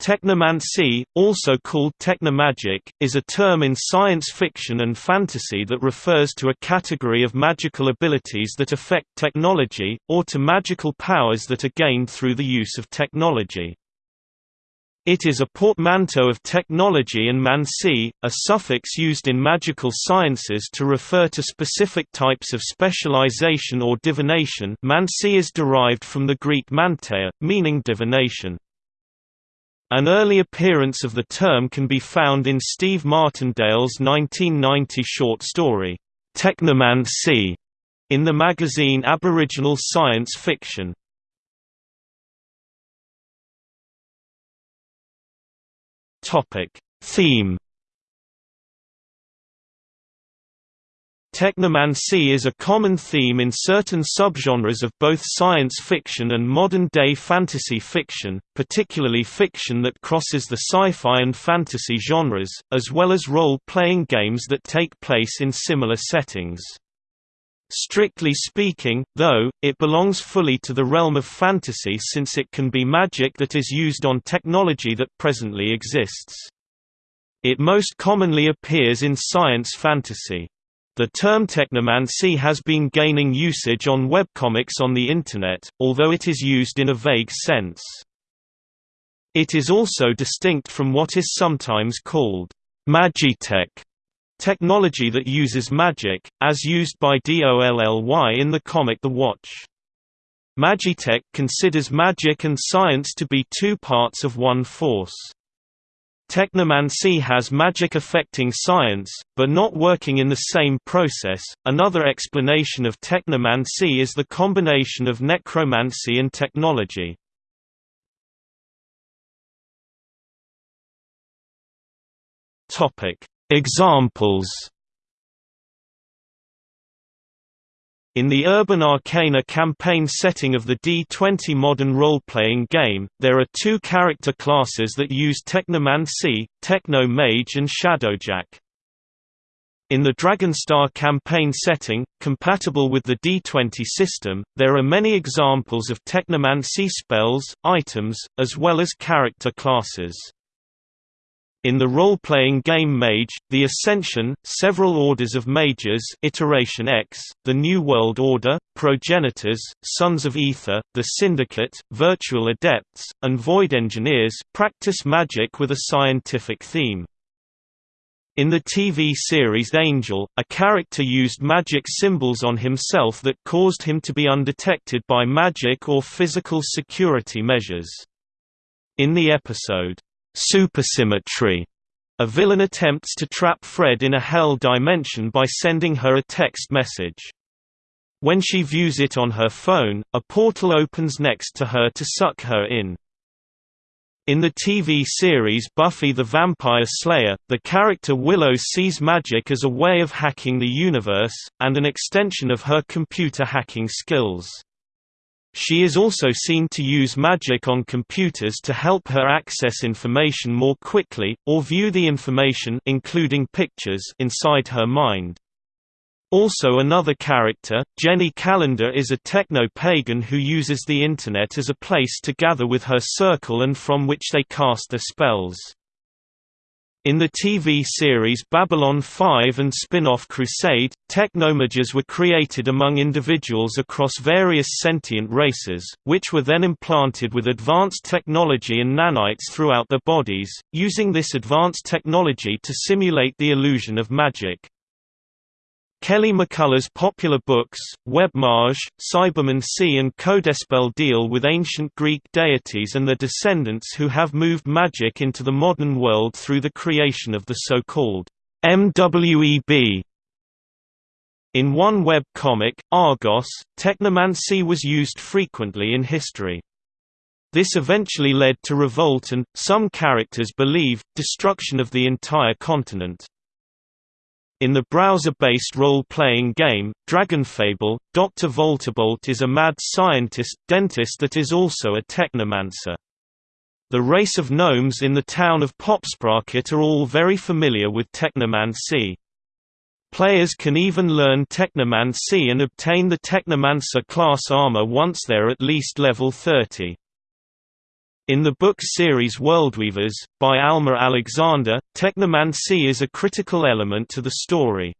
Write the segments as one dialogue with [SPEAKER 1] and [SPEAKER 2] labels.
[SPEAKER 1] Technomancy, also called technomagic, is a term in science fiction and fantasy that refers to a category of magical abilities that affect technology, or to magical powers that are gained through the use of technology. It is a portmanteau of technology and mancy, a suffix used in magical sciences to refer to specific types of specialization or divination mancy is derived from the Greek manteia, meaning divination. An early appearance of the term can be found in Steve Martindale's 1990 short story, Technomancy, in the magazine Aboriginal Science Fiction. Theme Technomancy is a common theme in certain subgenres of both science fiction and modern-day fantasy fiction, particularly fiction that crosses the sci-fi and fantasy genres, as well as role-playing games that take place in similar settings. Strictly speaking, though, it belongs fully to the realm of fantasy since it can be magic that is used on technology that presently exists. It most commonly appears in science fantasy. The term technomancy has been gaining usage on webcomics on the Internet, although it is used in a vague sense. It is also distinct from what is sometimes called magitech technology that uses magic, as used by DOLLY in the comic The Watch. Magitech considers magic and science to be two parts of one force. Technomancy has magic affecting science, but not working in the same process. Another explanation of technomancy is the combination of necromancy and technology. Topic: Examples In the Urban Arcana campaign setting of the D20 modern role-playing game, there are two character classes that use Technomancy, Techno-Mage and Shadowjack. In the Dragonstar campaign setting, compatible with the D20 system, there are many examples of Technomancy spells, items, as well as character classes. In the role-playing game Mage, The Ascension, several orders of mages Iteration X, the New World Order, Progenitors, Sons of Ether, the Syndicate, Virtual Adepts, and Void Engineers practice magic with a scientific theme. In the TV series Angel, a character used magic symbols on himself that caused him to be undetected by magic or physical security measures. In the episode, Supersymmetry. A villain attempts to trap Fred in a hell dimension by sending her a text message. When she views it on her phone, a portal opens next to her to suck her in. In the TV series Buffy the Vampire Slayer, the character Willow sees magic as a way of hacking the universe, and an extension of her computer hacking skills. She is also seen to use magic on computers to help her access information more quickly, or view the information including pictures inside her mind. Also another character, Jenny Calendar is a techno-pagan who uses the Internet as a place to gather with her circle and from which they cast their spells. In the TV series Babylon 5 and spin-off Crusade, technomages were created among individuals across various sentient races, which were then implanted with advanced technology and nanites throughout their bodies, using this advanced technology to simulate the illusion of magic. Kelly McCullough's popular books, Webmage, C and Codespell deal with ancient Greek deities and their descendants who have moved magic into the modern world through the creation of the so-called MWEB. In one web comic, Argos, technomancy was used frequently in history. This eventually led to revolt and, some characters believe, destruction of the entire continent. In the browser-based role-playing game, Dragonfable, Dr. Voltabolt is a mad scientist dentist that is also a technomancer. The race of gnomes in the town of Popsprocket are all very familiar with technomancy. Players can even learn technomancy and obtain the technomancer class armor once they're at least level 30. In the book series Worldweavers, by Alma Alexander, technomancy is a critical element to the story.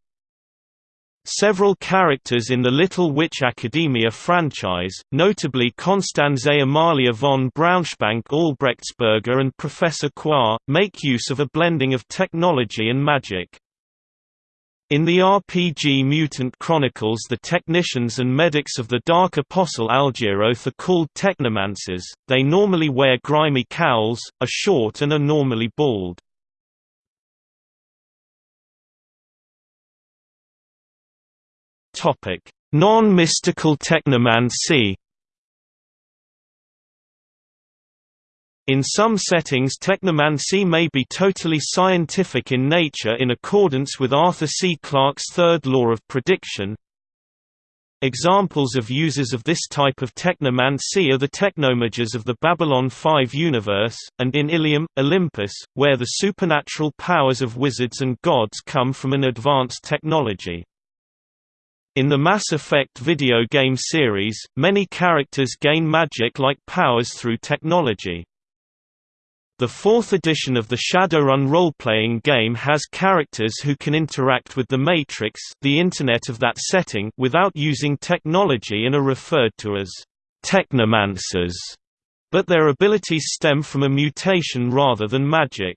[SPEAKER 1] Several characters in the Little Witch Academia franchise, notably Constanze Amalia von Braunschwank-Albrechtsberger and Professor Croix, make use of a blending of technology and magic. In the RPG Mutant Chronicles the technicians and medics of the Dark Apostle Algeroth are called technomancers, they normally wear grimy cowls, are short and are normally bald. Non-mystical technomancy In some settings technomancy may be totally scientific in nature in accordance with Arthur C. Clarke's third law of prediction. Examples of users of this type of technomancy are the technomages of the Babylon 5 universe, and in Ilium, Olympus, where the supernatural powers of wizards and gods come from an advanced technology. In the Mass Effect video game series, many characters gain magic-like powers through technology. The fourth edition of the Shadowrun role-playing game has characters who can interact with the Matrix the Internet of that setting without using technology and are referred to as technomancers, but their abilities stem from a mutation rather than magic.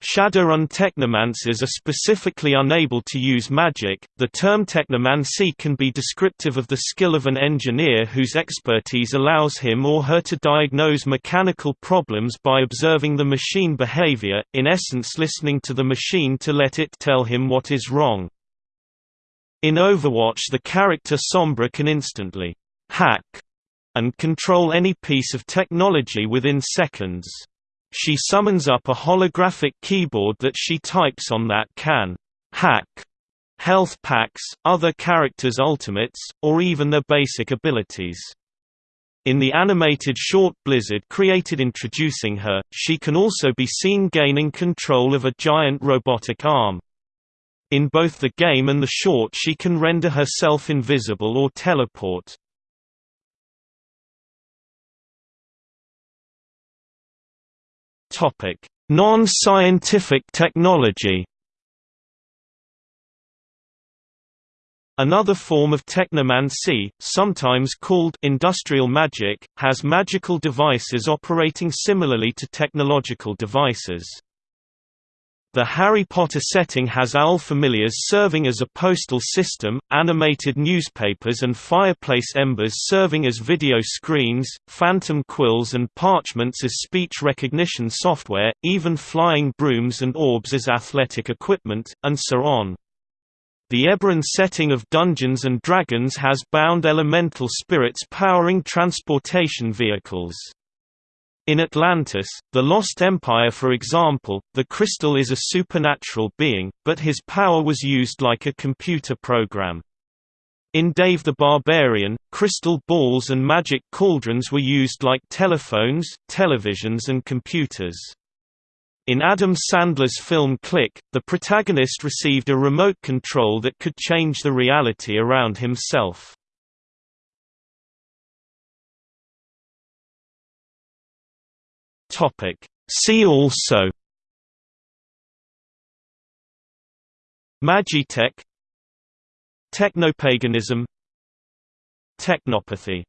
[SPEAKER 1] Shadowrun technomancers are specifically unable to use magic. The term technomancy can be descriptive of the skill of an engineer whose expertise allows him or her to diagnose mechanical problems by observing the machine behavior, in essence listening to the machine to let it tell him what is wrong. In Overwatch the character Sombra can instantly hack and control any piece of technology within seconds. She summons up a holographic keyboard that she types on that can hack health packs, other characters' ultimates, or even their basic abilities. In the animated short Blizzard created introducing her, she can also be seen gaining control of a giant robotic arm. In both the game and the short she can render herself invisible or teleport. Topic: Non-scientific technology. Another form of technomancy, sometimes called industrial magic, has magical devices operating similarly to technological devices. The Harry Potter setting has owl familiars serving as a postal system, animated newspapers and fireplace embers serving as video screens, phantom quills and parchments as speech recognition software, even flying brooms and orbs as athletic equipment, and so on. The Eberron setting of Dungeons & Dragons has bound elemental spirits powering transportation vehicles. In Atlantis, the Lost Empire for example, the crystal is a supernatural being, but his power was used like a computer program. In Dave the Barbarian, crystal balls and magic cauldrons were used like telephones, televisions and computers. In Adam Sandler's film Click, the protagonist received a remote control that could change the reality around himself. Topic. See also Magitech Technopaganism Technopathy